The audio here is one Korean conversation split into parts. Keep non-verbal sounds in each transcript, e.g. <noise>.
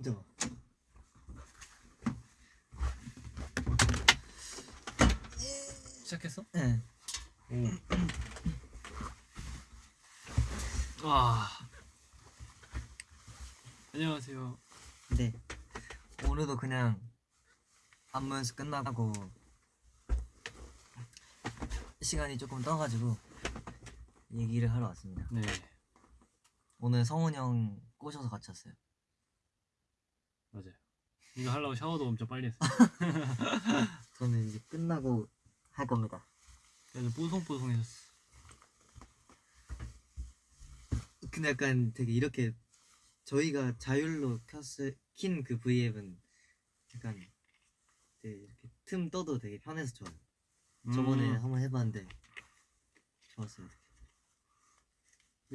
깜짝아. 시작했어? 네. 와. 안녕하세요. 네. 오늘도 그냥 안무 연습 끝나고 시간이 조금 떠가지고 얘기를 하러 왔습니다. 네. 오늘 성훈 형 꼬셔서 같이 왔어요. 맞아요. 이거 하려고 샤워도 엄청 빨리 했어. <laughs> 저는 이제 끝나고 할 겁니다. 그래서 뽀송뽀송해졌어. 근데 약간 되게 이렇게 저희가 자율로 켰을 킨그 V앱은 약간 되게 이렇게 틈 떠도 되게 편해서 좋아요. 저번에 음. 한번 해봤는데 좋았어요.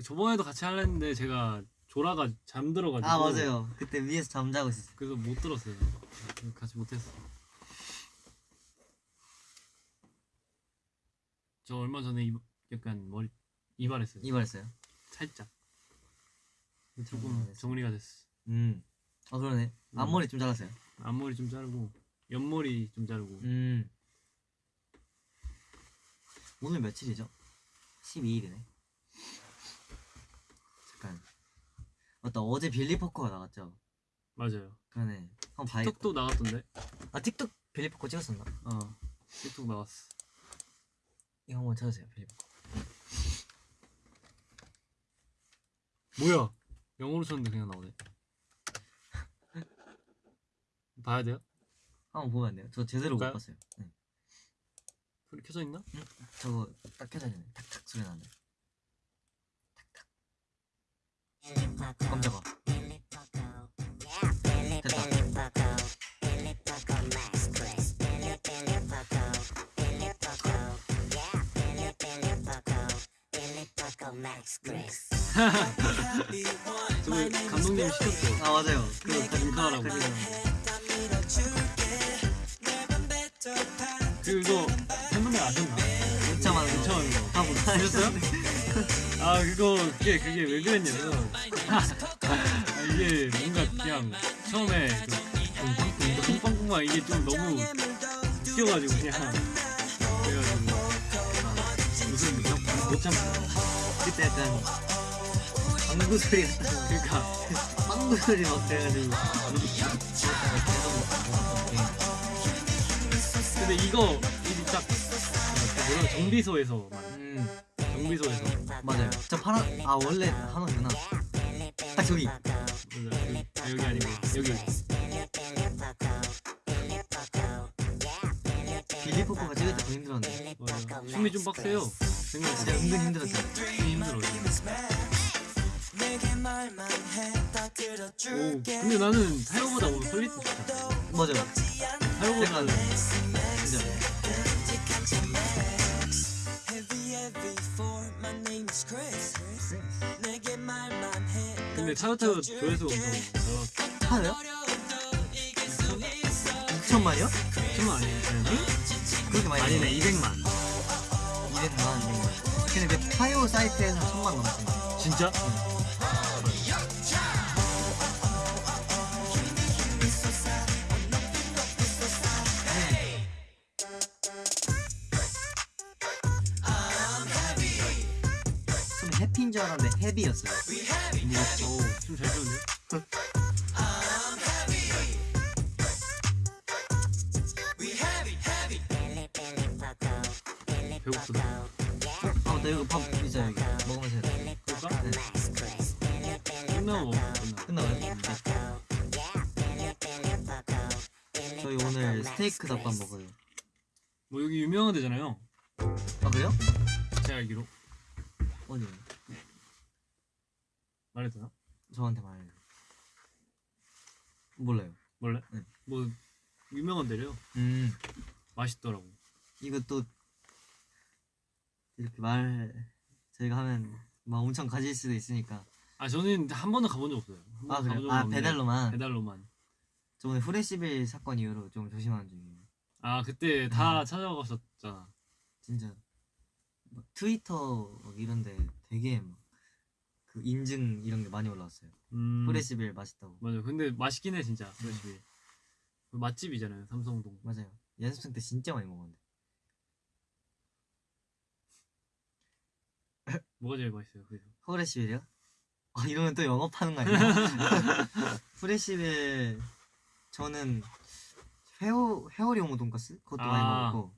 저번에도 같이 하려는데 제가 조라가 잠들어가지고. 아 맞아요. 그때 위에서 잠자고 있었어요. 그래서 못 들었어요. 같이 못했어. 저 얼마 전에 이, 약간 머리 이발했어요. 이발했어요. 살짝. 음, 조금. 정리가 됐어. 음. 아 그러네. 음. 앞머리 좀 잘랐어요. 앞머리 좀 자르고 옆머리 좀 자르고. 음. 오늘 며칠이죠? 12일이네. 잠깐. 맞다. 어제 빌리 포커가 나갔죠. 맞아요. 그러네. 한번 봐야겠다. 틱톡도 나갔던데. 아 틱톡 빌리 포커 찍었었나? 어. 틱톡 나왔어. 이거 한번 찾으세요. 빌리 포커. 뭐야? 영어로 쳤는데 그냥 나오네. <laughs> 봐야 돼요? 한번 보면 안 돼요? 저 제대로 못 볼까요? 봤어요. 네. 소리 켜져 있나? 저거 딱 켜져야 되네. 탁탁 소리 나는데. 탁탁. 깜짝아. 감독님 시켰어. 아 맞아요. 그거 인카라고. 가지고 그거 팬분들 아셨나? 거. 다 못하셨어요? 아 그거 그게 그게 왜 그랬냐면 아, 이게 뭔가 그냥 처음에 그 쿵빵쿵빵 이게 좀 너무 웃겨가지고 그냥 그래가지고 아, 무슨 못 참고 그때 약간 방구 소리 같다. 그러니까 방구 소리 막 돼가지고. 근데 이거 이딱 뭐라 정비소에서만 음 정비소에서 맞아요. 저 파란 아 원래 하나구나. 아 저기 아, 여기 아니고 여기 빌리 포커가 찍을 때더 힘들었는데. 맞아. 춤이 좀 빡세요 생각보다 진짜 은근 힘들었어요. 힘들어 오 근데 나는 타요보다 오늘 솔리트 좋다 맞아요. 타요보다는 근데 타요타요 조회수 엄청 잘 타요? 6천만이요? 춤은 아니에요 그렇게 많이 아니네 200만 200만. 근데 그 타요 사이트에서 천만 넘었어요. 진짜? 좀 헤비였어요. 오춤잘 추는데? 배고프다 아, 나 이거 밥 여기. 먹으면서 해야. 그럴까? 네. 끝나고 끝나 끝나가요? 네. 저희 오늘 스테이크 덮밥 먹 맛있더라고 이거 또 이렇게 말 저희가 하면 막 엄청 가질 수도 있으니까. 아 저는 한 번도 가본 적 없어요 한아 그래요? 아 배달로만. 배달로만 저 오늘 후레시빌 사건 이후로 좀 조심하는 중이에요. 아 그때 다 찾아갔었잖아 진짜 막 트위터 막 이런데 되게 막 그 인증 이런 게 많이 올라왔어요. 음, 프레시빌 맛있다고. 맞아. 근데 맛있긴 해 진짜. 프레시빌. 그 맛집이잖아요. 삼성동. 맞아요. 연습생 때 진짜 많이 먹었는데. 뭐가 제일 맛있어요? 그래서. 프레시빌이요? 아 이러면 또 영업하는 거 아니야? <laughs> <laughs> 프레시빌 저는 회오 회오리 오모 돈가스 그것도 많이 아. 먹었고.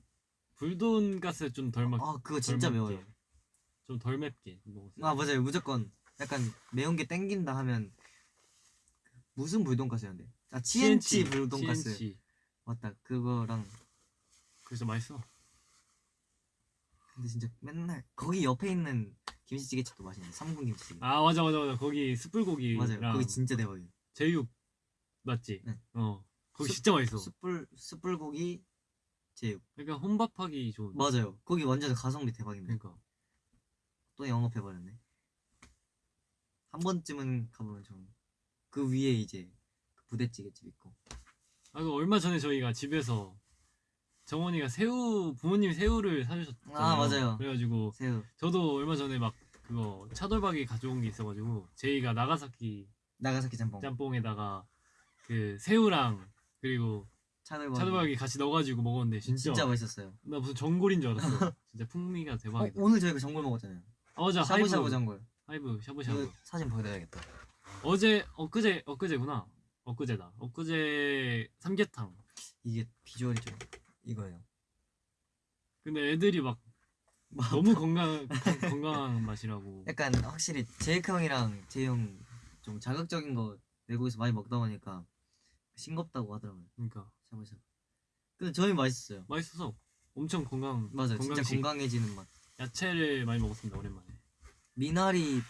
불돈가스 좀 덜 맵. 아 그거 진짜 매워요. 좀 덜 맵게 먹었어요. 아 맞아요 무조건 약간 매운 게 땡긴다 하면 무슨 불돈가스였는데 아 치엔치 불돈가스 TNT. 맞다 그거랑 그래서 맛있어. 근데 진짜 맨날 거기 옆에 있는 김치찌개집도 맛있네 삼군 김치찌개 아 맞아 맞아 맞아. 거기 숯불고기랑 맞아요 거기 진짜 대박이에요 제육 맞지? 네. 어. 거기 숯- 진짜 맛있어. 숯불 숯불고기 제육 약간 혼밥하기 좋은. 맞아요 거기 완전 가성비 대박인데 그러니까. 또 영업해버렸네 한 번쯤은 가보면 좀그 위에 이제 그 부대찌개집 있고 아, 그 얼마 전에 저희가 집에서 정원이가 새우 부모님 새우를 사주셨잖아요. 아, 맞아요. 그래가지고 새우 저도 얼마 전에 막 그거 차돌박이 가져온 게 있어가지고 제이가 나가사키 나가사키 짬뽕 짬뽕에다가 그 새우랑 그리고 차돌박이 차돌박이 같이 넣어가지고 먹었는데 진짜, 진짜 맛있었어요 나 무슨 전골인 줄 알았어. 진짜 풍미가 어, 대박이다. 오늘 저희가 전골 먹었잖아요 아, 맞아 샤브샤브 전골 하이브 샤브샤브. 사진 보여드려야겠다 어제 엊그제 엊그제구나. 엊그제다. 엊그제 삼계탕. 이게 비주얼이 좀 이거예요 근데 애들이 막 너무 건강 건- <laughs> 건강한 맛이라고. 약간 확실히 제이크 형이랑 제이 형좀 자극적인 거 외국에서 많이 먹다 보니까 싱겁다고 하더라고요 그러니까 샤브샤브 근데 저희 맛있어요 맛있어서 엄청 건강. 맞아요 진짜 건강식 건강해지는 맛 야채를 많이 먹었습니다 오랜만에. 미나리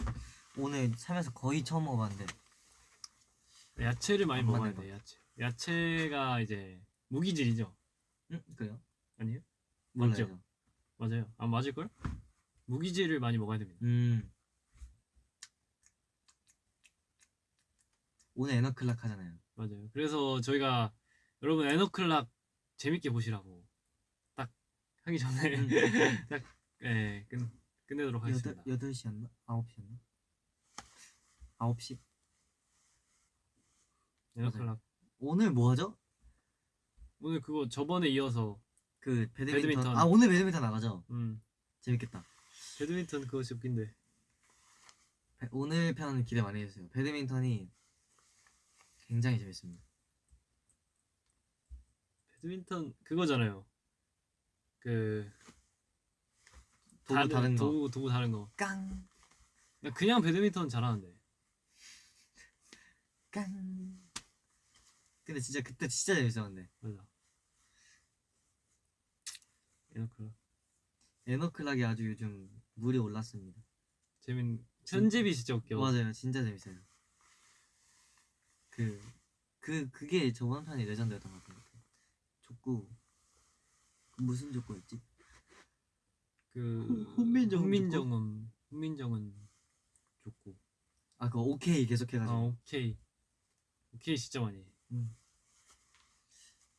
오늘 살면서 거의 처음 먹어봤는데 야채를 많이 안 먹어야 돼. 야채. 야채가 이제 무기질이죠. 응? 그래요? 아니에요? 몰라요 맞죠? 맞아요. 아 맞을 걸? 무기질을 많이 먹어야 됩니다. 음 오늘 에너클락 하잖아요 맞아요. 그래서 저희가 여러분 에너클락 재밌게 보시라고 딱 하기 전에 음. <laughs> 딱 예, 끝 끝내도록 하겠습니다. 여덟 시였나? 아홉 시였나? 아홉 시? 에너클락 오늘 뭐 하죠? 오늘 그거 저번에 이어서 그 배드민턴. 배드민턴. 아 오늘 배드민턴 나가죠? 음 재밌겠다 배드민턴 웃긴데 배- 오늘 편 기대 많이 해주세요 배드민턴이 굉장히 재밌습니다 배드민턴 그거잖아요. 그 도구 다른 거. 도구 도구 다른 거. 깡! 나 그냥 배드민턴 잘하는데. 깡! 근데 진짜 그때 진짜 재밌었는데 맞아. 에너클락 에너클락이 아주 요즘 물이 올랐습니다 재밌. 편집이 진짜 웃겨. 맞아요 진짜 재밌어요 그, 그, 그게 저번 편이 레전드였던 것 같아요 족구 그 무슨 족구였지? 그 훈민정음 훈민정음 훈민정음 족구. 아 그거 오케이 계속 아 해가지고 오케이 오케이 진짜 많이. 해.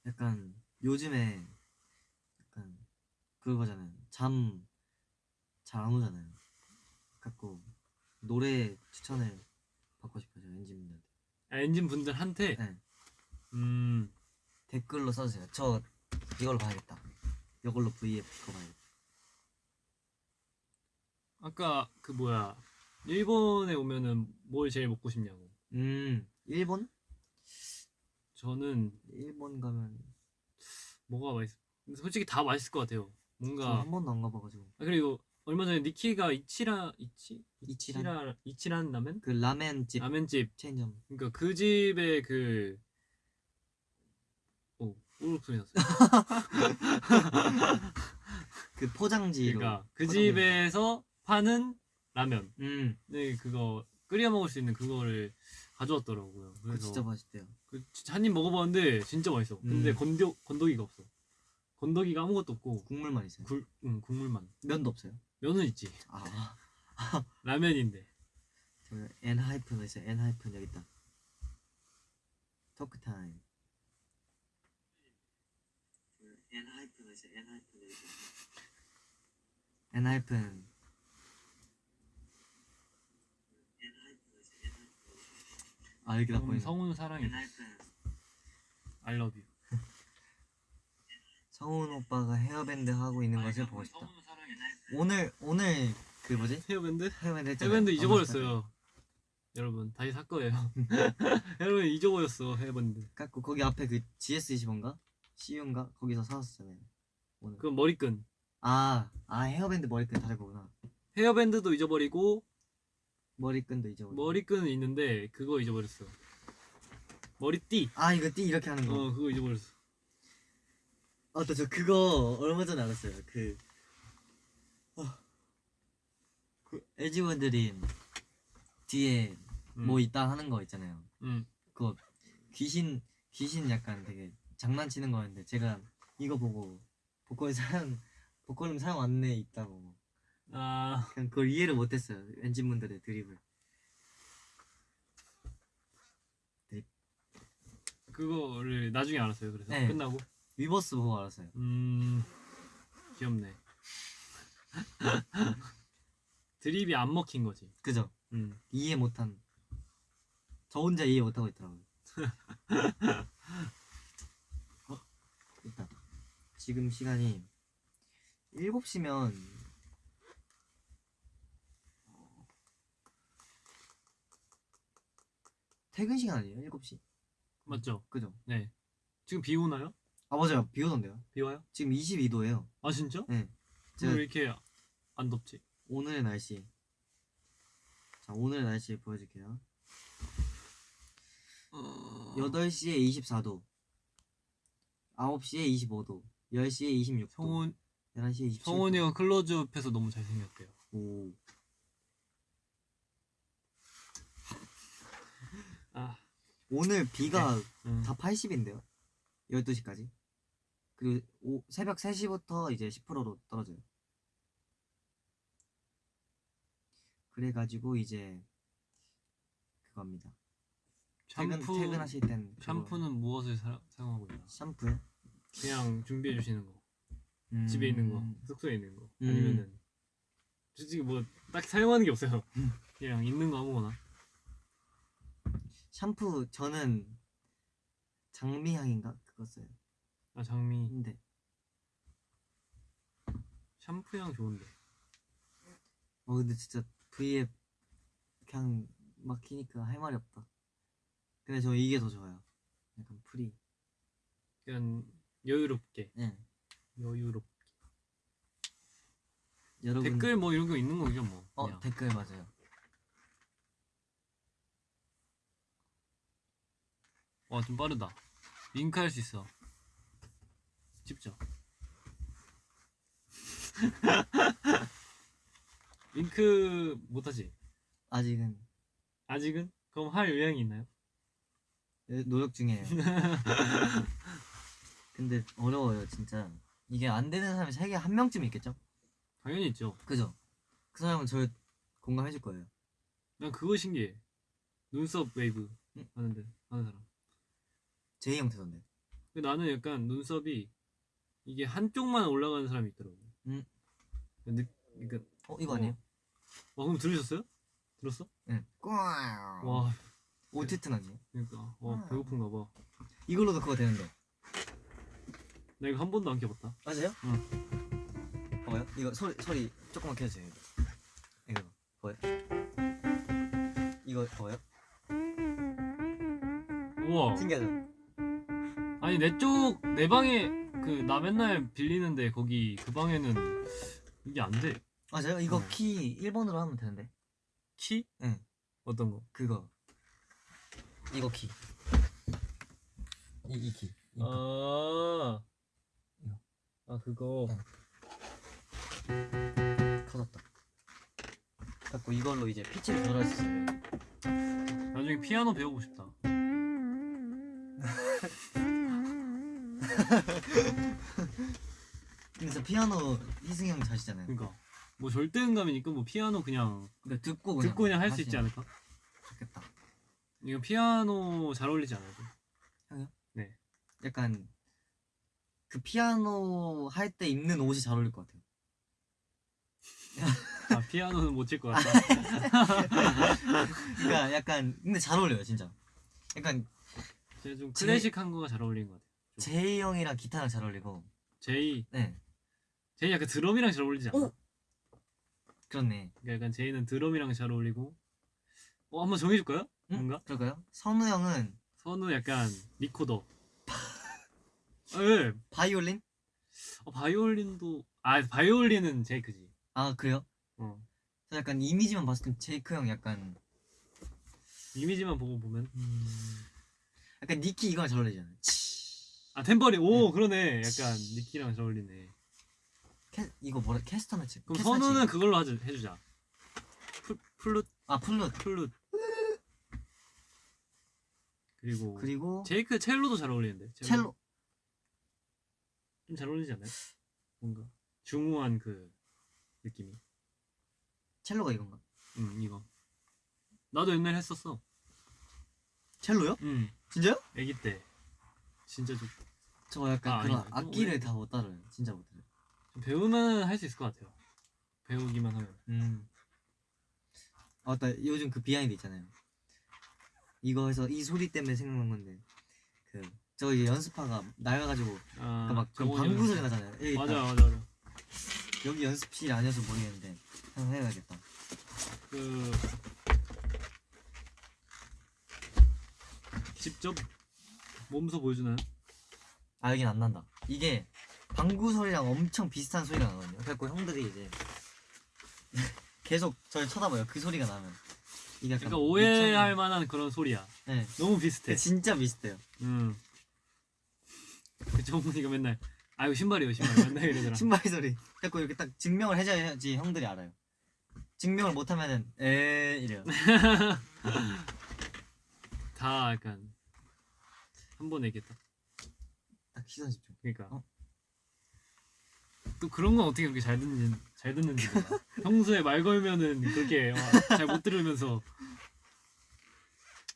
약간 요즘에 약간 그거잖아요. 잠 잘 안 오잖아요. 갖고 노래 추천을 받고 싶어요. 엔진 분들한테. 아, 엔진 분들한테 네. 음 댓글로 써주세요. 저 이걸로 봐야겠다. 이걸로 VF 그거 봐야겠다. 아까 그 뭐야 일본에 오면은 뭘 제일 먹고 싶냐고. 음 일본? 저는 일본 가면 뭐가 맛있. 솔직히 다 맛있을 것 같아요. 저 뭔가 한 번도 안 가봐가지고 아, 그리고 얼마 전에 니키가 이치라 이치 이치란? 이치라 이치란 라면 그 라멘 집 라면집 체인점 그러니까 그 집에 그 오, 오르륵 소리 났어요. <laughs> 그 포장지로. 그러니까 그 포장돼 집에서 파는 라면. 음, 네, 그거 끓여 먹을 수 있는 그거를 가져왔더라고요. 그래서 진짜 맛있대요. 그 진짜 한입 먹어봤는데 진짜 맛있어. 근데 음. 건더 건더기가 없어. 건더기가 아무것도 없고 국물만 있어요. 굴, 응, 국물만. 면도 없어요. 면은 있지. 아, <laughs> 라면인데. 저 엔하이픈 있어요. 엔하이픈 여기 있다. 토크 타임. 엔하이픈 있어요. 엔하이픈 여기 있다. 엔하이픈. 아 이렇게 딱 음, 보이네. 성훈 사랑해. I love you. 성훈 오빠가 헤어밴드 하고 있는 것을 보고 싶다. 오늘 오늘 그 뭐지? 헤어밴드? 헤어밴드 했잖아요. 헤어밴드 잊어버렸어요. 여러분 다시 살 거예요. <laughs> 여러분 잊어버렸어 헤어밴드. 갖고 거기 앞에 그 GS25인가? CU인가? 거기서 사왔었잖아요. 오늘. 그건 머리끈. 아, 아 헤어밴드 머리끈 다른 거구나. 헤어밴드도 잊어버리고 머리끈도 잊어버려. 머리끈은 있는데 그거 잊어버렸어. 머리띠. 아 이거 띠 이렇게 하는 거. 어 그거 잊어버렸어. 아, 또 저 그거 얼마 전에 알았어요. 그, 어, 그 뒤에 음. 뭐 있다 하는 거 있잖아요. 음. 그거 귀신 귀신 약간 되게 장난치는 거였는데 제가 이거 보고 복권 사용 복권음 사용 안내 있다고 아 그냥 그걸 이해를 못했어요. 엔진분들의 드립을. 그거를 나중에 알았어요. 그래서 네. 끝나고. 위버스 보고 알았어요. 음 귀엽네. <laughs> 드립이 안 먹힌 거지. 그죠? 음. 이해 못한 저 혼자 이해 못하고 있더라고요. <laughs> 어? 있다. 지금 시간이 7시면 퇴근 시간 아니에요? 7시? 맞죠? 그죠? 네. 지금 비 오나요? 아 맞아요. 비 오던데요. 비 와요? 지금 22도예요. 아 진짜? 네. 제가 왜 이렇게 안 덥지? 오늘의 날씨. 자, 오늘의 날씨 보여줄게요. 8시에 24도. 9시에 25도. 10시에 26도. 성훈 11시에 27도. 성훈이가 클로즈업해서 너무 잘생겼대요. 오. 아, 오늘 비가 음. 다 80인데요. 12시까지. 그리고 오, 새벽 3시부터 이제 10%로 떨어져요. 그래가지고 이제 그겁니다. 퇴근, 샴푸 퇴근하실 땐 샴푸는 무엇을 사, 사용하고 있나? 샴푸요? 그냥 준비해 주시는 거. 음, 집에 있는 거, 숙소에 있는 거. 음. 아니면은 솔직히 뭐 딱히 사용하는 게 없어요. 음. 그냥 있는 거 아무거나. 샴푸 저는 장미향인가 그거 써요. 아 장미 근데 샴푸 향 좋은데. 어 근데 진짜 V앱 그냥 막히니까 할 말이 없다. 근데 저 이게 더 좋아요. 약간 free. 그냥 여유롭게, 예. 여유롭. 여러분 댓글 뭐 이런 거 있는 거죠 뭐. 어 그냥. 댓글 맞아요. 와 좀 빠르다. 링크 할 수 있어. 집죠. <laughs> 링크 못하지? 아직은 아직은? 그럼 할 의향이 있나요? 예, 노력 중이에요. <laughs> 근데 어려워요 진짜. 이게 안 되는 사람이 세계 한 명쯤 있겠죠? 당연히 있죠. 그죠? 그 사람은 저 공감해 줄 거예요. 난 그거 신기해. 눈썹 웨이브 응. 하는데 하는 사람. 제이 형태던데. 근데 나는 약간 눈썹이 이게 한쪽만 올라가는 사람이 있더라고. 응. 느, 그러니까 어 이거 아니에요? 와 그럼 들으셨어요? 들었어? 응. 와. 와 오티트 나지. 그러니까 와 아. 배고픈가 봐. 이걸로도 그거 되는데. 나 이거 한 번도 안 껴봤다. 맞아요? 응. 봐봐요. 이거 소리 소리 조금만 켜주세요. 이거 봐요. 이거 봐요. 우와. 신기하죠? 아니 내 쪽 내 방에 그 나 맨날 빌리는데 거기 그 방에는 이게 안 돼. 맞아요. 이거 응. 키 1번으로 하면 되는데. 키? 응. 어떤 거? 그거. 이거 키. 이, 이 키. 이. 아. 아 그거. 응. 커졌다. 갖고 이걸로 이제 피치를 조절할 수 있어요. 나중에 피아노 배우고 싶다. <laughs> <laughs> 근데 저 피아노 희승이 형 자시잖아요. 그러니까 뭐 절대음감이니까 뭐 피아노 그냥 그러니까 듣고 그냥 듣고 그냥 할 수 있지 하시면 않을까? 좋겠다. 이거 피아노 잘 어울리지 않아요? 약간 그 피아노 할 때 입는 옷이 잘 어울릴 것 같아요. <laughs> 아 피아노는 못 칠 것 같다. <laughs> 그러니까 약간 근데 잘 어울려요 진짜. 약간 제가 좀 제- 클래식한 거가 잘 어울리는 것 같아요. 제이 형이랑 기타랑 잘 어울리고. 제이 네. 제이 약간 드럼이랑 잘 어울리지 않아? 오! 그렇네. 그러니까 약간 제이는 드럼이랑 잘 어울리고. 어 한번 정해줄까요? 응? 뭔가? 그럴까요? 선우 형은 선우 약간 리코더. <laughs> 아, 예. 바이올린? 어, 바이올린도 아 바이올린은 제이크지. 아 그래요? 어. 저 약간 이미지만 봤을 땐 제이크 형 약간 이미지만 보고 보면 약간 니키 이거랑 잘 어울리잖아요. 아 탬버린 오 그러네 약간 니키랑 잘 어울리네. 캐, 이거 뭐라 캐스터네츠. 그럼 캐스터네츠. 선우는 그걸로 하자 해주자. 플, 플룻 아 플룻. 플룻. 그리고 그리고 제이크 첼로도 잘 어울리는데. 첼로. 좀 잘 어울리지 않나요? 뭔가 중후한 그 느낌이. 첼로가 이건가? 음 이거. 나도 옛날에 했었어. 첼로요? 음 진짜요? 아기 때. 진짜 좀, 저 약간 아, 그런 아니다. 악기를 왜- 다 못 다뤄요. 진짜 못 다뤄요. 좀 배우면 할 수 있을 것 같아요. 배우기만 하면. 음. 아, 맞다. 요즘 그 behind 있잖아요. 이거 해서 이 소리 때문에 생각난 건데 그 저기 연습파가 나가가지고 아, 그런 방구 소리. 나잖아요. 맞아. 맞아 맞아. 여기 연습실이 아니어서 모르겠는데 한번 해야겠다. 그 직접 몸소 보여주나요? 아 여긴 안 난다. 이게 방구 소리랑 엄청 비슷한 소리가 나거든요. 그래갖고 형들이 이제 <laughs> 계속 저를 쳐다봐요. 그 소리가 나면 이게 약간 그러니까 오해할 미쳤나- 만한 그런 소리야. 네. 너무 비슷해. 진짜 비슷해요. 음. 그 정훈이가 맨날 아이고 신발이요 신발 맨날 이러더라. <laughs> 신발 소리. 자꾸 이렇게 딱 증명을 해줘야지 형들이 알아요. 증명을 못하면은 에 이래요. <laughs> 다 약간 한 번에 얘기했다. 딱 시선 집중. 그러니까 어? 또 그런 건 어떻게 그렇게 잘 듣는지 잘 듣는지 몰라. <laughs> 평소에 말 걸면은 그렇게 잘 못 들으면서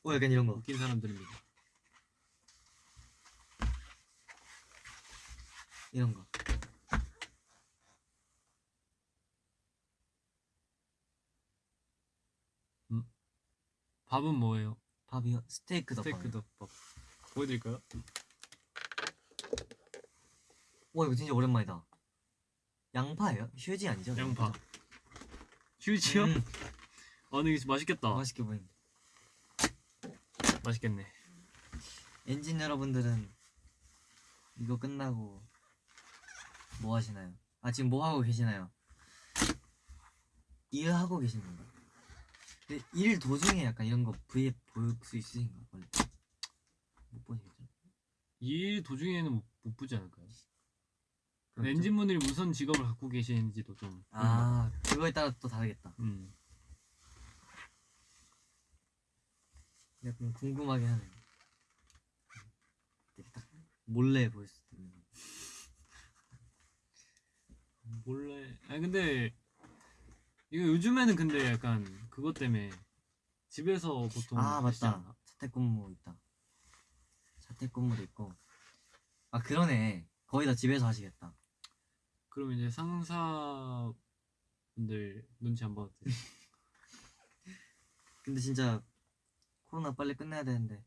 어 약간 이런 거. 웃긴 사람들입니다. 이런 거. 밥은 뭐예요? 밥이요. 스테이크 덮밥. 스테이크 덮밥. 보여드릴까요? 와 이거 진짜 오랜만이다. 양파예요? 휴지 아니죠? 양파. 휴지요? 음, 아 근데 맛있겠다. 맛있게 보인다. 맛있겠네. 엔진 여러분들은 이거 끝나고 뭐 하시나요? 아 지금 뭐 하고 계시나요? 일하고 계시는 건가? 근데 일 도중에 약간 이런 거 브이앱 볼수 있으신가? 원래 못 보시겠죠? 이 도중에는 못, 못 보지 않을까요? 그렇죠? 엔진분들이 무슨 직업을 갖고 계시는지도 좀. 아 그거에 따라 또 다르겠다. 음. 약간 궁금하게 하네. 딱 몰래 볼수 있는. 거. 몰래. 아니 근데 이거 요즘에는 근데 약간 그것 때문에 집에서 보통 아 맞다. 않나? 자택근무 있다. 자택근무도 있고. 아 그러네. 거의 다 집에서 하시겠다. 그러면 이제 상사분들 눈치 안 봐도 돼. 근데 진짜 코로나 빨리 끝내야 되는데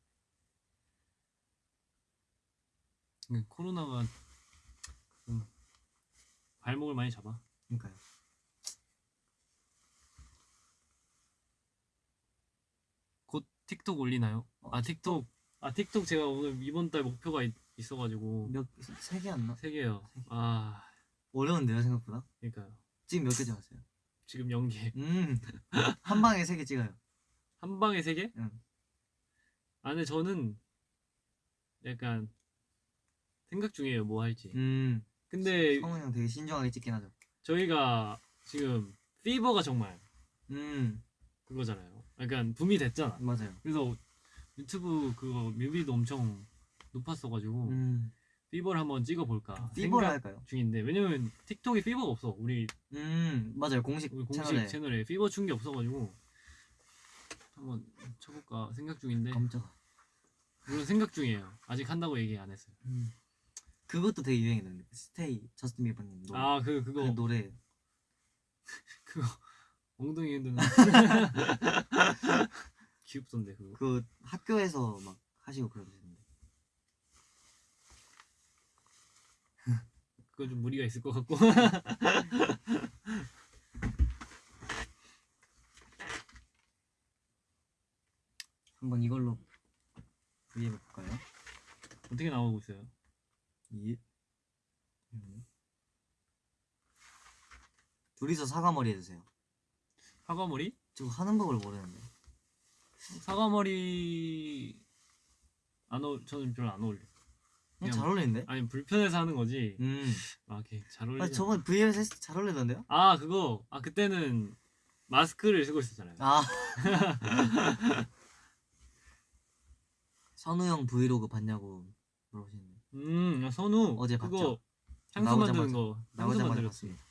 코로나가 좀 발목을 많이 잡아. 그러니까요. 곧 틱톡 올리나요? 어, 아 틱톡. 아 틱톡 제가 오늘 이번 달 목표가 있, 있어가지고 몇세 개안 나? 세 개요. 세 개. 아 어려운데요 생각보다. 그러니까요. 지금 몇개 찍었어요? 지금 연계 음한 <laughs> 방에 세 개 찍어요. 한 방에 세 개? 응. 아 근데 저는 약간 생각 중이에요 뭐 할지. 음 근데 성훈 형 되게 신중하게 찍긴 하죠. 저희가 지금 Fever가 정말 음 그거잖아요. 약간 붐이 됐잖아. 맞아요. 그래서 유튜브 그거 뮤비도 엄청 높았어가지고 음 Fever를 한번 찍어볼까 Fever를 생각 할까요? 중인데 왜냐면 틱톡에 Fever가 없어. 우리 음 맞아요 공식, 우리 공식 채널에 채널에, Fever 춘게 없어가지고 한번 춰볼까 생각 중인데 깜짝. 물론 생각 중이에요. 아직 한다고 얘기 안 했어요. 음 그것도 되게 유행했는데 Stay 저스틴 비버님 노래. 아그 그거 그 노래 <laughs> 그거 엉덩이 흔드는 <laughs> <laughs> 귀엽던데 그거 그 학교에서 막 하시고 그러시는데 <laughs> 그거 좀 무리가 있을 것 같고 <laughs> 한번 이걸로 V앱 볼까요? 어떻게 나오고 있어요? 이 음. 둘이서 사과머리 해주세요. 사과머리? 저거 하는 법을 모르는데. 사과머리 안 어, 저는 별로 안 어울려. 그냥 그냥 잘 어울리는데? 아니 불편해서 하는 거지. 음. 아, 이렇게 잘 어울리지. 아, 저번 했을 때잘 어울리던데요? 아 그거 아 그때는 마스크를 쓰고 있었잖아요. 아. <laughs> 선우 형 브이로그 봤냐고 물어보시는데 음 야, 선우 어제 봤죠? 향수 만드는 거 향수. 봤습니다.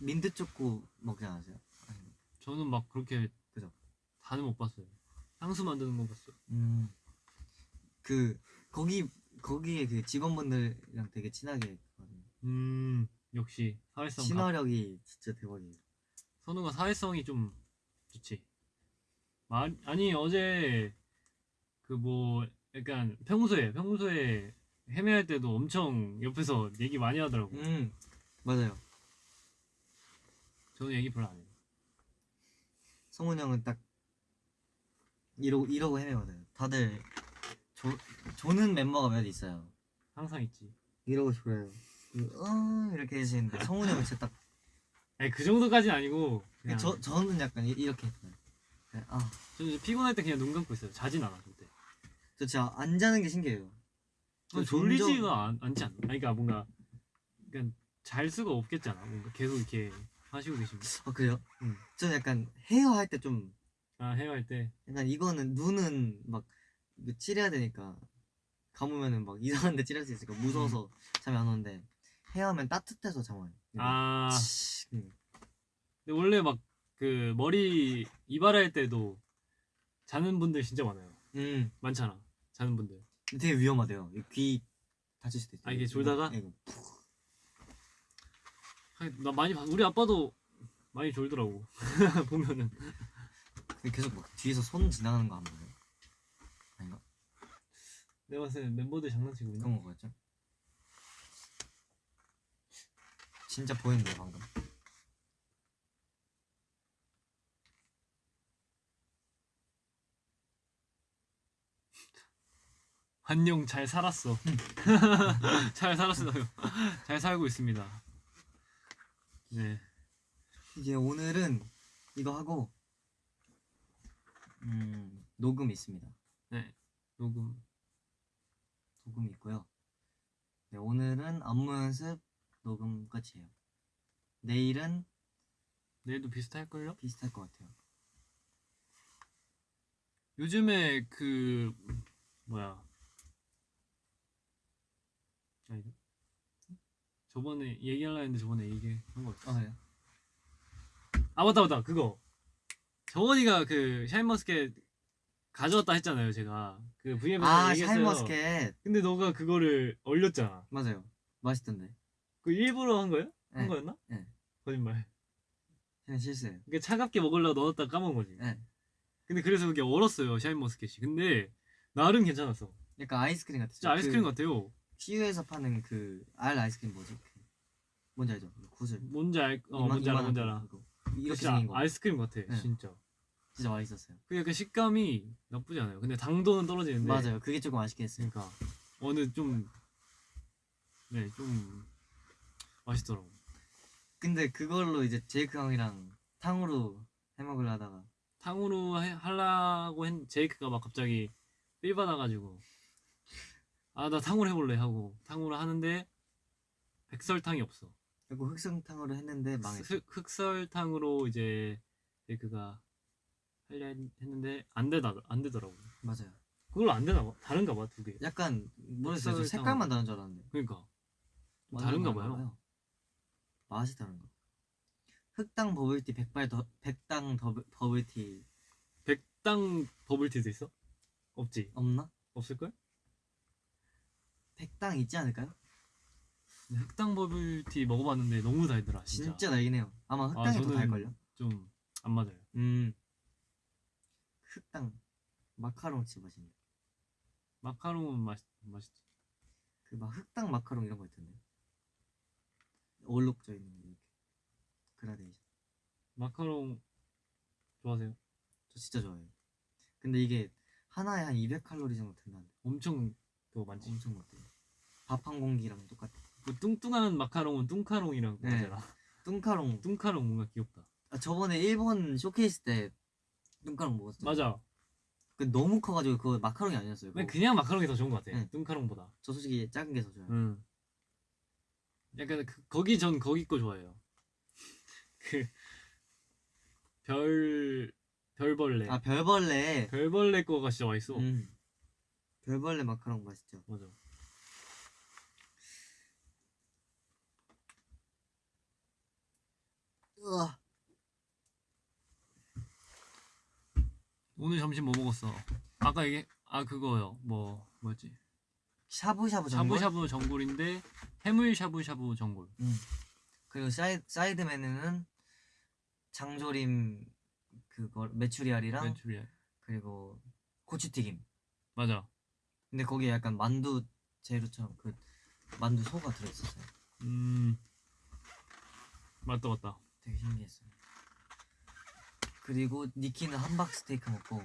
민트 초코 먹지 않으세요? 아니, 저는 막 그렇게 다는 못 봤어요. 향수 만드는 거 봤어요. 음. 그 거기 거기에 그 직원분들이랑 되게 친하게 했거든요. 음 역시 사회성 가- 친화력이 진짜 대박이에요. 선우가 사회성이 좀 좋지. 말 아니 어제 그 뭐 약간 평소에 평소에 헤매할 때도 엄청 옆에서 얘기 많이 하더라고. 음 맞아요. 저는 얘기 별로 안 해요. 성훈 형은 딱 이러고 이러고 헤매거든요. 다들 조, 조는 멤버가 몇 있어요. 항상 있지. 이러고 졸아요. 어 이렇게 해주시는데 성훈 형은 진짜 딱 아니 그 정도까지는 아니고 그냥 저 저는 약간 이- 이렇게 했어요. 네, 아, 저는 이제 피곤할 때 그냥 눈 감고 있어요. 자진 않아 절대. 저 진짜 안 자는 게 신기해요. 저 졸리지가 않, 않지 않나? 그러니까 뭔가 그러니까 잘 수가 없겠잖아. 뭔가 계속 이렇게 하시고 계시면. 아 그래요? 응. 저는 약간 헤어 할 때 좀 아 헤어 할 때. 약간 이거는 눈은 막 칠해야 되니까 감으면은 막 <laughs> 이상한데 칠할 수 있으니까 무서워서 잠이 안 오는데 헤어하면 따뜻해서 잠 와요. 아 음. 근데 원래 막 그 머리 이발할 때도 자는 분들 진짜 많아요. 음. 많잖아. 자는 분들. 되게 위험하대요. 이귀 다칠 수도 있어요. 아, 이게 졸다가? 이거. 하긴 나 많이 봤- 우리 아빠도 많이 졸더라고. <laughs> 보면은 계속 막 뒤에서 손 지나가는 거 안 보여요? 아닌가? 내가 봤을 때 멤버들 장난치고? 그런 거 같죠? 진짜 보이는데 방금. 안녕 잘 살았어. <laughs> 잘 살았어요. 잘 살고 있습니다. 네. 이제 오늘은 이거 하고 음, 녹음 있습니다. 네. 녹음. 녹음 있고요. 네, 오늘은 안무 연습 녹음 끝이에요. 내일은 내일도 비슷할걸요? 비슷할 것 같아요. 요즘에 그 뭐야 아니 저번에 얘기하려 했는데 저번에 얘기한 거 없어 아, 네. 아 맞다 맞다 그거 정원이가 그 샤인머스켓 가져왔다 했잖아요 제가 그 V앱에서 아 얘기했어요 샤인머스켓 근데 너가 그거를 얼렸잖아 맞아요. 맛있던데. 그 일부러 한? 한 네. 거였나? 네. 거짓말 그냥 실수예요. 그게 차갑게 먹으려고 넣었다 까먹은 거지 네. 근데 그래서 그게 얼었어요 샤인머스켓이 근데 나름 괜찮았어 약간 아이스크림 같았죠. 진짜 아이스크림 같아요 CU에서 파는 그 알 아이스크림 뭐지? 그 뭔지 알죠? 그 구슬. 뭔지 알, 어, 뭔지 알아, 뭔지 거, 알아. 그거. 이렇게 진짜 생긴 거. 아이스크림 같아, 네. 진짜. 진짜 맛있었어요. 그 약간 식감이 나쁘지 않아요. 근데 당도는 떨어지는데. 맞아요. 그게 조금 아쉽게 했어요. 그러니까 어느 좀, 네, 좀 맛있더라고. 근데 그걸로 이제 제이크 형이랑 탕후루 해 먹으려 하다가 탕후루 해- 하려고 했, 제이크가 막 갑자기 삘 받아가지고 아 나 탕후루 해볼래 하고 탕후루 하는데 백설탕이 없어. 결국 흑성탕으로 했는데 망했어. 흑, 흑설탕으로 이제 제이크가 하려 했- 했는데 안 되다 안 되더라고. 맞아요. 그걸로 안 되나 봐. 다른가 봐 두 개. 약간 모르겠어요. 색깔만 다른 줄 알았는데. 그러니까 다른가 다른가 봐요. 맛이 다른가. 흑당 버블티 백발 더 백당 더블, 버블티 백당 버블티도 있어? 없지. 없나? 없을걸? 백당 있지 않을까요? 흑당 버블티 먹어봤는데 너무 달더라. 진짜, 진짜 달긴 해요. 아마 흑당이 더 저는 달걸요? 좀 안 맞아요. 음. 흑당. 마카롱 진짜 맛있는데. 마카롱은 맛 맛있지. 그 막 흑당 마카롱 이런 거 있던데. 얼룩져 있는 거 이렇게. 그라데이션. 마카롱 좋아하세요? 저 진짜 좋아해요. 근데 이게 하나에 한 200칼로리 정도 된다는데. 엄청 그거 많지. 엄청 먹대요. 밥한 공기랑 똑같아. 그 뚱뚱한 마카롱은 뚱카롱이라고 네. 하잖아. 뚱카롱. 뚱카롱 뭔가 귀엽다. 아, 저번에 일본 쇼케이스 때 뚱카롱 먹었어요. 맞아. 그 너무 커가지고 그거 마카롱이 아니었어요. 그거. 그냥 마카롱이 더 좋은 것 같아. 네. 뚱카롱보다. 저 솔직히 작은 게 더 좋아요. 응. 약간 그, 거기 전 거기 거 좋아해요. <laughs> 그 별 별벌레. 아 별벌레. 별벌레 거가 진짜 맛있어. 음. 별벌레 마카롱 맛있죠. 맞아. 오늘 점심 뭐 먹었어? 아까 이게 아 그거요. 뭐 뭐였지? 샤브샤브 전골. 샤브샤브 전골인데 해물 샤브샤브 전골. 음. 그리고 사이, 사이드 메뉴는 장조림 그거 메추리알이랑 메추리알. 그리고 고추튀김. 맞아. 근데 거기에 약간 만두 재료처럼 그 만두 소가 들어있었어요. 음. 맞다 맞다. 되게 신기했어요. 그리고 니키는 함박 스테이크 먹고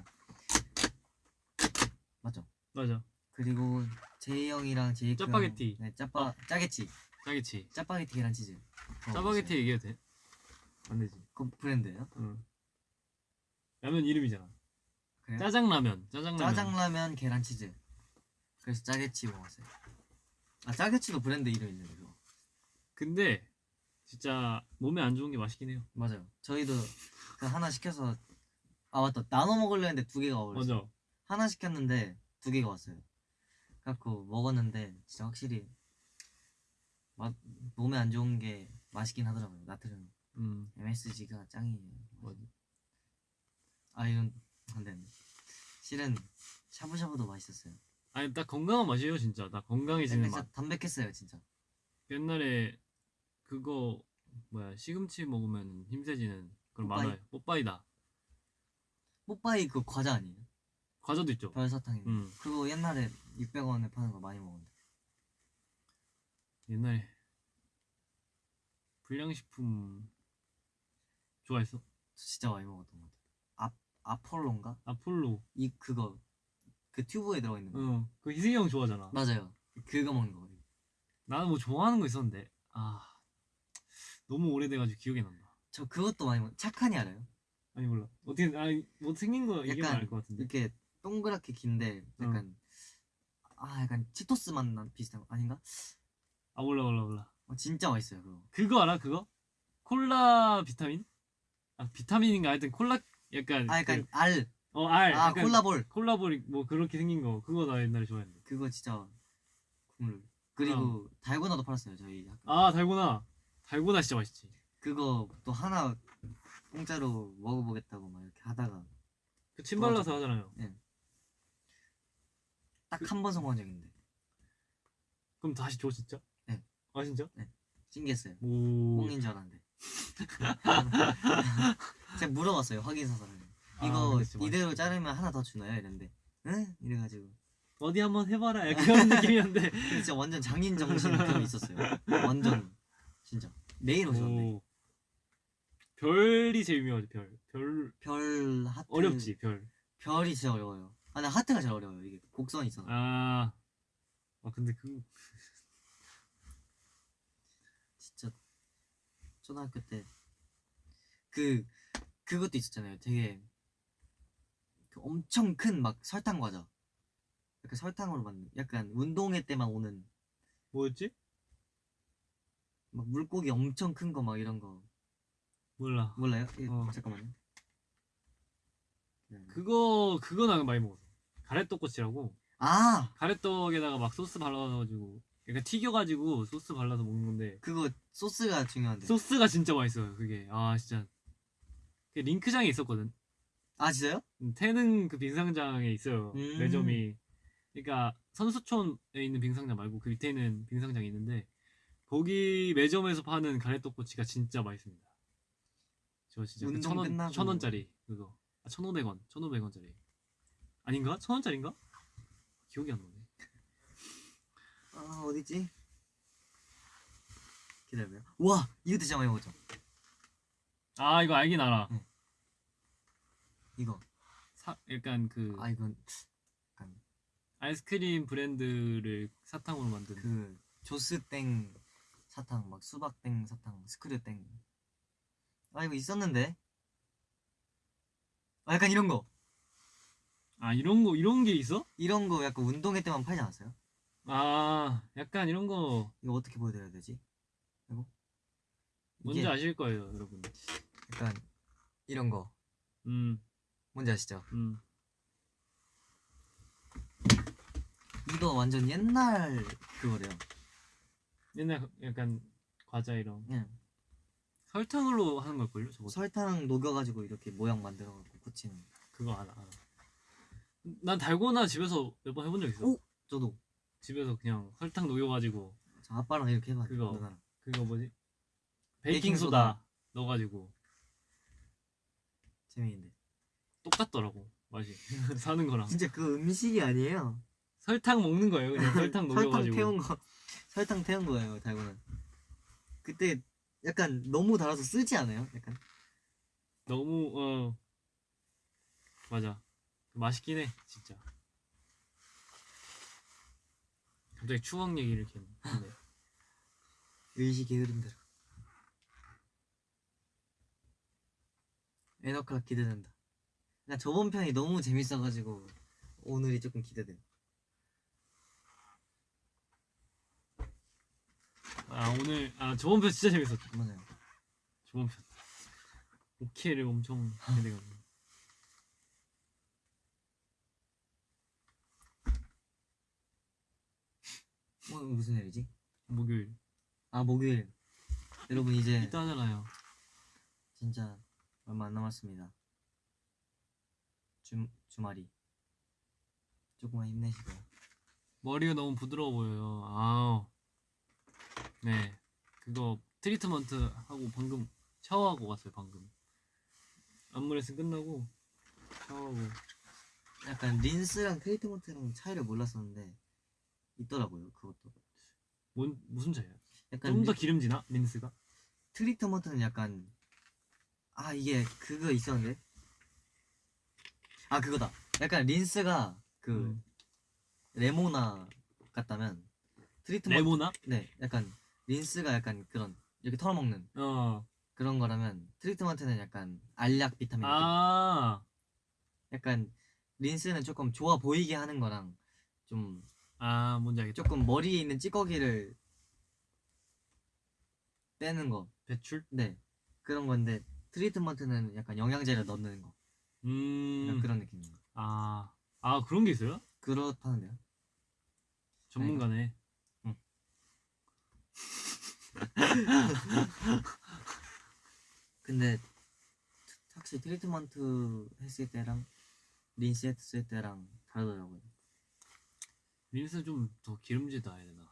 맞죠? 맞아. 그리고 제이 형이랑 제이크 짜파게티. 형, 네 짜파 어. 짜게치 짜게치. 짜파게티 계란 치즈 짜파게티 얘기해도 돼? 안 되지. 그 브랜드예요? 응. 라면 이름이잖아. 그래요? 짜장라면. 짜장라면. 짜장라면 계란 치즈 그래서 짜게치 먹었어요. 아 짜게치도 브랜드 이름 있는데 그거 근데 진짜 몸에 안 좋은 게 맛있긴 해요. 맞아요. 저희도 그 하나 시켜서 아 맞다 나눠 먹으려 했는데 두 개가 어울렸어요. 맞아. 하나 시켰는데 두 개가 왔어요. 갖고 먹었는데 진짜 확실히 맛 몸에 안 좋은 게 맛있긴 하더라고요. 나트륨 음. MSG가 짱이에요. 맞아. 아 이건 안 되네. 실은 샤브샤브도 맛있었어요. 아니 딱 건강한 맛이에요 진짜. 나 건강해지는 맛. 담백했어요 진짜. 옛날에 그거 뭐야 시금치 먹으면 힘세지는 그런 뽀빠이? 만화요. 뽀빠이다. 뽀빠이 그 과자 아니에요? 과자도 있죠. 별사탕이. 음. 그거 옛날에 600원에 파는 거 많이 먹었는데. 옛날에 불량식품 좋아했어? 저 진짜 많이 먹었던 것 같아요. 아 아폴로인가? 아폴로. 이 그거 그 튜브에 들어가 있는 거. 어. 그 희승이 형 좋아하잖아. 맞아요. 그거 먹는 거. 나는 뭐 좋아하는 거 있었는데 아 너무 오래돼가지고 기억이 안 난다. 저 그것도 많이 먹. 착한이 알아요? 아니 몰라. 어떻게 아니 뭐 생긴 거 얘기하면 알것 같은데. 이렇게 동그랗게 긴데 약간 아 약간 치토스 맛나 비슷한 거 아닌가? 아 몰라 몰라 몰라. 어, 진짜 맛있어요 그거. 그거 알아 그거? 콜라 비타민? 아 비타민인가 하여튼 콜라 약간 아 약간 그, 알. 어 알. 아 콜라볼. 콜라볼 뭐 그렇게 생긴 거 그거 나 옛날에 좋아했는데. 그거 진짜 국물. 그리고 달고나도 팔았어요 저희 학교. 아 달고나. 달고나 진짜 맛있지. 그거 또 하나 공짜로 먹어보겠다고 막 이렇게 하다가 그 침 발라서 하잖아요. 딱한번 성공한 적인데 그럼 다시 줘 진짜? 네. 아 진짜? 신기했어요. 오. 꽁인 줄 알았는데. <laughs> 제가 물어봤어요 확인사서를. 아, 이거 진짜 이대로. 자르면 하나 더 주나요? 이랬는데 응? 이래가지고 어디 한번 해봐라 약간 그런 <laughs> 느낌이었는데. 진짜 완전 장인 정신 느낌이 있었어요. 완전 진짜 매일 오셨는데 오. 별이 제일 유명하지 별. 별 별 하트 어렵지 별. 별이 진짜 어려워요. 아, 나 하트가 제일 어려워요. 이게 곡선이 있어서. 아. 아 근데 그 <laughs> 진짜 초등학교 때 그 그것도 있었잖아요. 되게 그 엄청 큰 막 설탕 과자. 약간 설탕으로 만든 약간 운동회 때만 오는 뭐였지? 막 물고기 엄청 큰 거 막 이런 거 몰라. 몰라요? 예, 어. 잠깐만요. 네. 그거 그거 나 많이 먹었어. 가래떡꼬치라고. 아 가래떡에다가 막 소스 발라가지고 약간 튀겨가지고 소스 발라서 먹는 건데 그거 소스가 중요한데. 소스가 진짜 맛있어요. 그게 아 진짜. 그 링크장에 있었거든. 아 진짜요? 음, 태릉 그 빙상장에 있어요. 음. 매점이. 그러니까 선수촌에 있는 빙상장 말고 그 밑에 있는 빙상장이 있는데 거기 매점에서 파는 가래떡꼬치가 진짜 맛있습니다. 저 진짜 그 천 원. 천 원짜리 그거. 아, 천 오백 원, 천 오백 원짜리. 아닌가? 천 원짜리인가? 기억이 안 나네. 아 어디지? 기다려봐요. 와 이거 진짜 많이 먹었죠. 아 이거 알긴 알아. 이거. 사, 약간 그 아 이건 아이스크림 브랜드를 사탕으로 만든. 그 조스땡 사탕 막 수박땡 사탕 스크류땡. 아 이거 있었는데. 아 약간 이런 거. 아 이런 거 이런 게 있어? 이런 거 약간 운동회 때만 팔지 않았어요? 아 약간 이런 거 이거 어떻게 보여드려야 되지? 이거 뭔지 아실 거예요, 여러분. 약간 이런 거 음, 뭔지 아시죠? 음. 이거 완전 옛날 그거래요. 옛날 약간 과자 이런 그냥 설탕으로 하는 걸걸요, 저거. 설탕 녹여가지고 이렇게 모양 만들어갖고 고치는. 그거 알아. 알아. 난 달고나 집에서 몇 번 해본 적 있어. 오! 저도 집에서 그냥 설탕 녹여가지고 저 아빠랑 이렇게 해봐. 그거. 누나랑. 그거 뭐지? 베이킹 베이킹 소다. 넣어가지고 재미있는데. 똑같더라고 맛이 <laughs> 사는 거랑 진짜 그 음식이 아니에요. 설탕 먹는 거예요. 그냥 설탕 <laughs> 설탕 녹여가지고. 태운 거, 설탕 태운 거예요, 달고는. 그때 약간 너무 달아서 쓰지 않아요? 약간 너무 어 맞아 맛있긴 해 진짜. 갑자기 추억 얘기를 이렇게 했네. <laughs> 의식의 흐름대로. 에너카 기대된다. 그냥 저번 편이 너무 재밌어가지고 오늘이 조금 기대돼 아 오늘 아 저번 편 진짜 재밌었죠. 맞아요. 저번 편 오케이를 엄청 기대가지고. 오늘 무슨 일이지? 목요일 아 목요일. 여러분 이제 이따 하잖아요. 진짜 얼마 안 남았습니다. 주 주말이 조금만 힘내시고요. 머리가 너무 부드러워 보여요. 아우. 네. 그거 트리트먼트 하고 방금 샤워하고 왔어요, 방금. 안무레슨 끝나고 샤워하고. 약간 린스랑 트리트먼트랑 차이를 몰랐었는데 있더라고요. 그것도. 뭔 무슨 차이야? 약간 좀더 린- 기름지나? 린스가? 트리트먼트는 약간 아 이게 그거 있었는데 아 그거다. 약간 린스가 그 음. 레모나 같다면 트리트먼트 레모나? 네 약간 린스가 약간 그런 이렇게 털어먹는 어. 그런 거라면 트리트먼트는 약간 알약 비타민. 아. 약간 린스는 조금 좋아 보이게 하는 거랑 좀 아, 뭔지 알겠다. 조금 머리에 있는 찌꺼기를 빼는 거. 배출? 네. 그런 건데 트리트먼트는 약간 영양제를 넣는 거. 음. 그런 느낌이에요. 아. 아, 그런 게 있어요? 그렇다는데요. 전문가네. <laughs> 근데 트- 확실히 트리트먼트 했을 때랑 린스 했을 때랑 다르더라고요. 린스 좀 더 기름지다 해야 되나?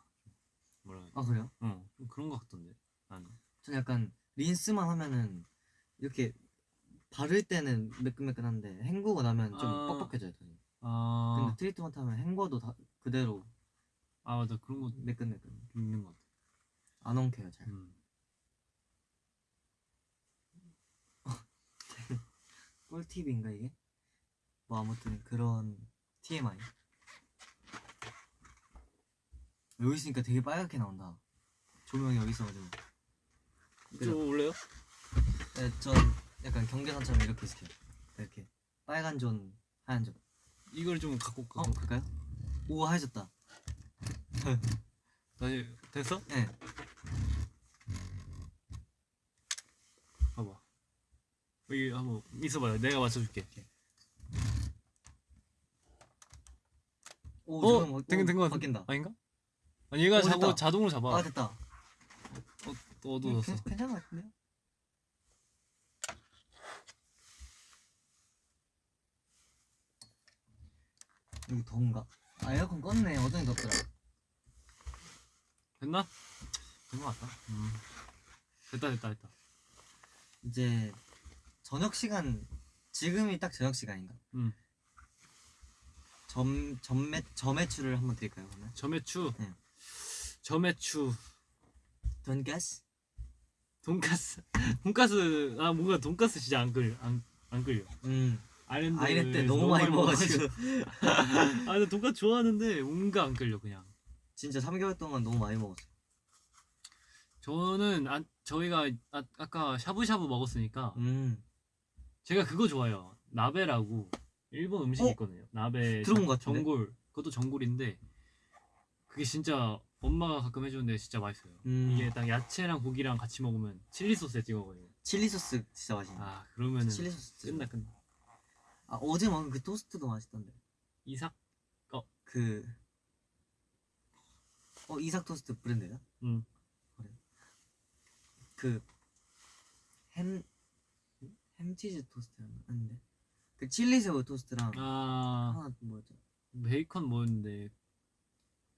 뭐라 해야 돼? 아 그래요? 어, 좀 그런 거 같던데. 나는. 전 약간 린스만 하면은 이렇게 바를 때는 매끈매끈한데 헹구고 나면 좀 아. 뻑뻑해져요. 저는. 아. 근데 트리트먼트 하면 헹궈도 다 그대로 아, 맞아. 그런 거 매끈매끈. 있는 것 같아. 안 엉켜요 잘. 음. <laughs> 꿀팁인가 이게? 뭐 아무튼 그런 TMI. 여기 있으니까 되게 빨갛게 나온다. 조명이 여기 있어가지고. 저 올래요? 네, 전 약간 경계선처럼 이렇게 있을게요. 이렇게 빨간 존, 하얀 존. 이걸 좀 갖고 올까? 어, 그럴까요? 오 하얘졌다. 다시 됐어? 네. 봐봐. 여기 한번 있어봐요. 내가 맞춰줄게. 오, 어, 된, 오, 된거 같은 바뀐다. 아닌가? 아니 얘가 어, 자고 됐다. 자동으로 잡아. 아 됐다. 또 어두워졌어. 괜- 괜찮은 것 같은데요? 여기 더운가? 아 에어컨 껐네. 어쩐지 덥더라. 됐나? 된거 같다. 음. 됐다 됐다 됐다. 이제 저녁 시간 지금이 딱 저녁 시간인가? 음. 점 점매 점매추를 한번 드릴까요 그러면? 점액추. 네. 점액추. 돈가스? 돈가스. <laughs> 돈가스 아 뭔가 돈가스 진짜 안 끌려. 안, 안 끌려. 음 아일랜드 때 너무 많이 먹어가지고 <laughs> 아 근데 돈가스 좋아하는데 뭔가 안 끌려 그냥. 진짜 3개월 동안 너무 많이 먹었어. 저는 아, 저희가 아, 아까 샤브샤브 먹었으니까 음 제가 그거 좋아해요. 나베라고 일본 음식 이 어? 있거든요. 나베 들어본 것 같은데? 전골 그것도 전골인데 그게 진짜 엄마가 가끔 해주는데 진짜 맛있어요. 음. 이게 딱 야채랑 고기랑 같이 먹으면 칠리 소스에 찍어 먹어요. 칠리 소스 진짜 맛있네. 아 그러면은 칠리 소스 끝나 끝나. 아 어제 먹은 그 토스트도 맛있던데. 이삭 그 어, 이삭 토스트 브랜드야? 응. 그래. 그 햄, 햄치즈 토스트였나? 아닌데. 그 칠리새우 토스트랑 아 하나 뭐였죠? 베이컨 뭐였는데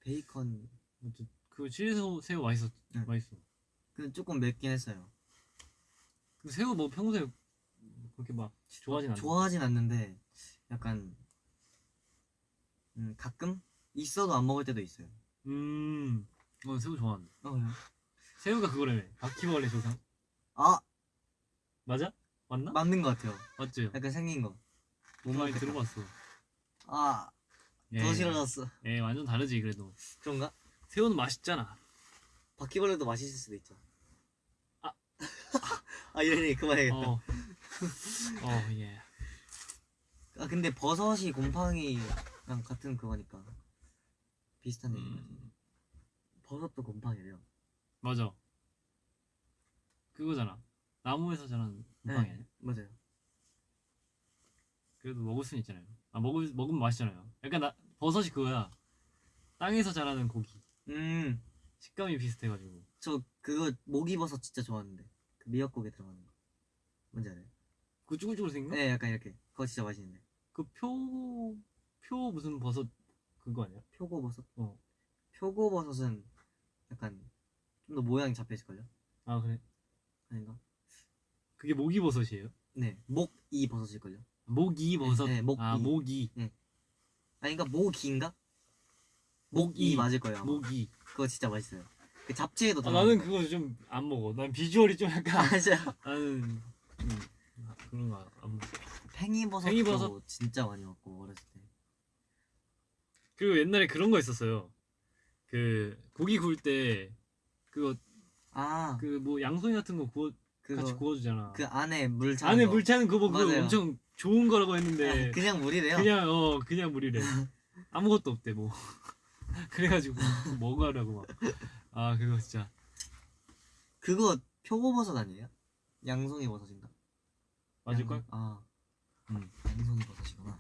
베이컨. 뭐지? 그 칠리 새우, 새우 맛있어 응. 맛있어. 그 조금 맵긴 했어요. 그 새우 뭐 평소에 그렇게 막 좋아하진 않아. 좋아하진 않는데 약간 음, 가끔 있어도 안 먹을 때도 있어요. 음, 어 새우 좋아하는데. 어, 그래요? 새우가 그거라며. 바퀴벌레 조상. 아 맞아? 맞나? 맞는 것 같아요. 맞죠? 약간 생긴 거. 못 많이. 들어봤어. 아, 예. 더 싫어졌어. 예, 완전 다르지 그래도. 그런가? 새우는 맛있잖아. 바퀴벌레도 맛있을 수도 있죠. 아. <laughs> 아 이러니 그만해야겠다. 어. 어, 예. 아 근데 버섯이 곰팡이랑 같은 그거니까 비슷한 얘기 같은. 음, 버섯도 곰팡이래요. 맞아. 그거잖아. 나무에서 자란 곰팡이 아니야? 맞아요. 그래도 먹을 수는 있잖아요. 아, 먹을, 먹으면 맛있잖아요. 약간 나, 버섯이 그거야. 땅에서 자라는 고기. 음, 식감이 비슷해가지고. 저 그거 모기버섯 진짜 좋아하는데 그 미역국에 들어가는 거. 뭔지 알아요? 그 쭈글쭈글 생긴 거? 네, 약간 이렇게. 그거 진짜 맛있는데. 그 표, 표 무슨 버섯 그거 아니야? 표고버섯? 어. 표고버섯은 약간 좀 더 모양이 잡혀있을걸요? 아, 그래. 아닌가? 그게 모기버섯이에요? 네, 목이 버섯일걸요? 모기버섯. 네, 네, 모기. 아, 모기. 아닌가? 모기인가? 모기. 이 맞을 거예요. 아마. 모기. 그거 진짜 맛있어요. 그 잡채에도 아, 나는 거. 그거 좀 안 먹어. 난 비주얼이 좀 약간 아, 진짜. <laughs> 나는 음, 그런 거 안 먹어. 팽이버섯도 팽이버섯? 진짜 많이 먹고 어렸을 때. 그리고 옛날에 그런 거 있었어요. 그 고기 구울 때 그거 아, 그 뭐 양송이 같은 거 구워 그거 같이 구워주잖아. 그 안에 물 차는 안에 거. 물 차는 그거 그거 맞아요. 엄청 좋은 거라고 했는데 아, 그냥 물이래요. 그냥 어 그냥 물이래. <laughs> 아무것도 없대 뭐. <laughs> 그래가지고 먹으라고 막. 아 그거 진짜 그거 표고버섯 아니에요? 양송이 버섯인가? 맞을 걸? 양송- 아, 음. 양송이 버섯이구나.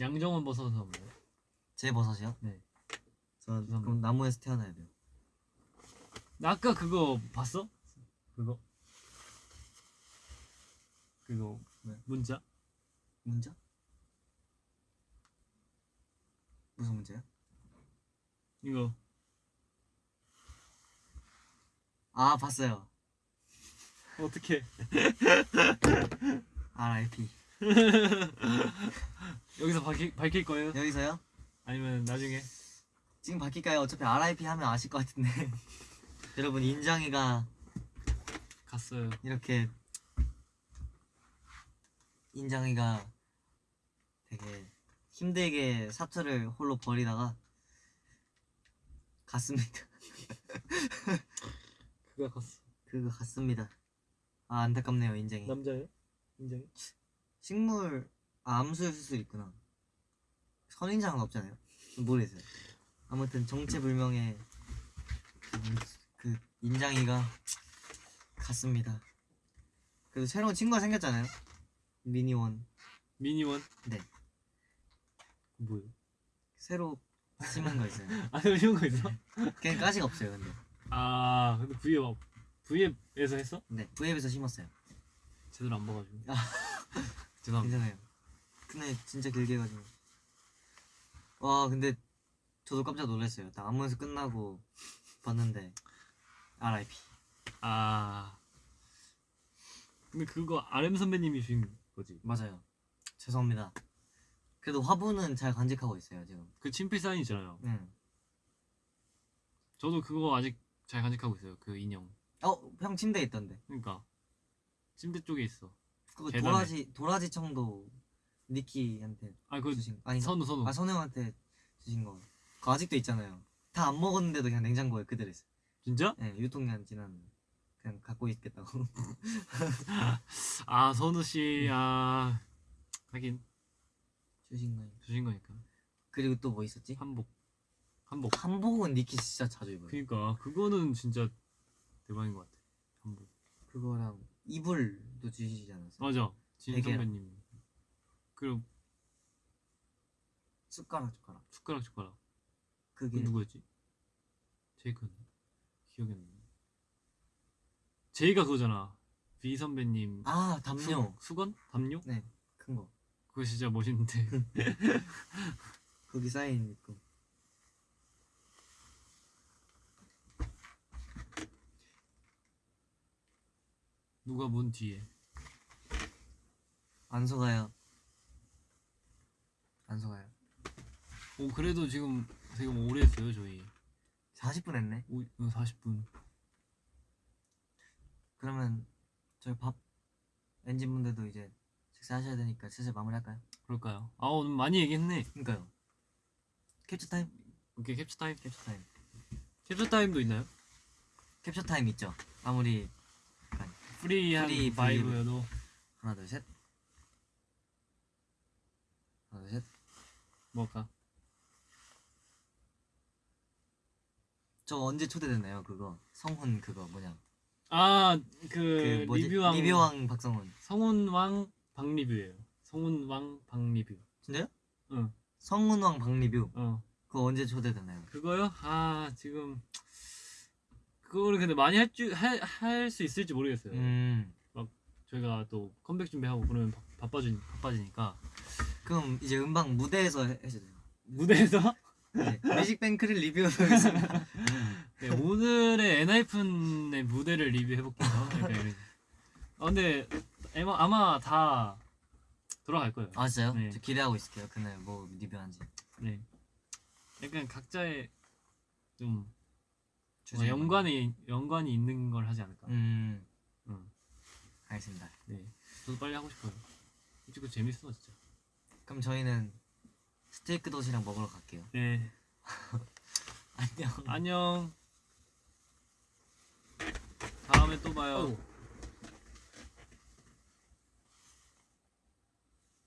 양정원 버섯은 뭐예요? 제 버섯이요? 네. 저. 그럼 나무에서 태어나야 돼요. 나 아까 그거 봤어? 그거 그거 네. 문자 문자? 무슨 문제야? 이거 아 봤어요. 어떻게 <laughs> R.I.P. <laughs> 여기서 밝힐, 밝힐 거예요? 여기서요? 아니면 나중에 지금 바뀔까요? 어차피 R.I.P. 하면 아실 것 같은데. <laughs> 여러분 인장이가 갔어요. 이렇게 인장이가 되게 힘들게 사투를 홀로 벌이다가 갔습니다. <laughs> 그가 갔어. 그거 갔습니다. 아 안타깝네요 인장이. 남자예요? 인정이? 식물 아, 암수일 수도 있구나. 선인장은 없잖아요. 모르겠어요. 아무튼 정체불명의 그, 그 인장이가 갔습니다. 그래도 새로운 친구가 생겼잖아요. 미니원 미니원? 네. 뭐예요? 새로 심은 거 있어요. <laughs> 아 이런 거 있어? <laughs> 그냥 가시가 없어요. 근데 아 근데 V앱 막 V앱에서 했어? 네 V앱에서 심었어요. 제대로 안 봐가지고. 아. <laughs> 죄송합니다. 괜찮아요. 근데 진짜 길게 해가지고 와 근데 저도 깜짝 놀랐어요. 딱 안무에서 끝나고 봤는데 R.I.P. 아 근데 그거 RM 선배님이 주신 거지. 맞아요. 죄송합니다. 그래도 화분은 잘 간직하고 있어요 지금. 그 친필 사인 있잖아요. 응. 저도 그거 아직 잘 간직하고 있어요. 그 인형. 어형 침대에 있던데. 그러니까 침대 쪽에 있어. 그거 계단에. 도라지 도라지 청도 니키한테 아, 그 주신 아니 선우 선우. 아 선우한테 주신 거. 그거 아직도 있잖아요. 다 안 먹었는데도 그냥 냉장고에 그대로 있어. 진짜? 네, 유통기한 지난 그냥 갖고 있겠다고. 아, 선우 씨. 아. 하긴 주신 거예요. 주신 거니까. 그리고 또 뭐 있었지? 한복. 한복. 한복은 니키 진짜 자주 입어요. 그니까 그거는 진짜 대박인 것 같아. 한복. 그거랑 이불도 주시지 않았어요? 맞아. 진. 선배님. 그리고 숟가락 숟가락. 숟가락 숟가락. 그 그게 누구였지? 제이크였나? 기억이 안 나. 제이가 그거잖아. 비 선배님. 아 담요. 수, 수건? 담요? 네, 큰 거. 그거 진짜 멋있는데. <laughs> 거기 사인 있고. 누가 문 뒤에. 안 속아요. 안 속아요. 오 그래도 지금 되게 오래 했어요 저희. 40분 했네. 오, 40분. 그러면 저희 밥 엔진 분들도 이제 식사하셔야 되니까 슬슬 마무리할까요? 그럴까요? 아 오늘 많이 얘기했네. 그러니까요. 캡처 타임. 오케이 캡처 타임. 캡처 타임. 캡처 타임도 있나요? 캡처 타임 있죠. 아무리 프리한 free vibe여도 하나 둘 셋. 하나 둘 셋. 뭐할까? 저 언제 초대됐나요? 그거 성훈 그거 뭐냐? 아 그 그 뭐지? 리뷰왕 리뷰왕 박성훈. 성훈왕 박리뷰예요. 성훈왕 박리뷰. 진짜요? 응. 성훈왕 박리뷰. 어 그거 언제 초대됐나요? 그거요? 아 지금 그거를 근데 많이 할줄할 수 있을지 모르겠어요. 음. 저희가 또 컴백 준비하고 그러면 바, 바빠지 바빠지니까 그럼 이제 음방 무대에서 해- 해주세요. 무대에서 네, 뮤직뱅크를 리뷰하겠습니다. <laughs> 네, 오늘의 엔하이픈의 무대를 리뷰해 볼게요. 약간 이런. 아 근데 아마, 아마 다 돌아갈 거예요. 아 진짜요? 네. 저 기대하고 있을게요. 그날 뭐 리뷰한지. 네. 약간 각자의 좀 주제가 연관이 연관이 있는 걸 하지 않을까. 음. 응. 알겠습니다. 네. 저도 빨리 하고 싶어요. 그거 재밌어 진짜. 그럼 저희는 스테이크 도시락 먹으러 갈게요. 네. <laughs> 안녕. 안녕. 다음에 또 봐요. 어우.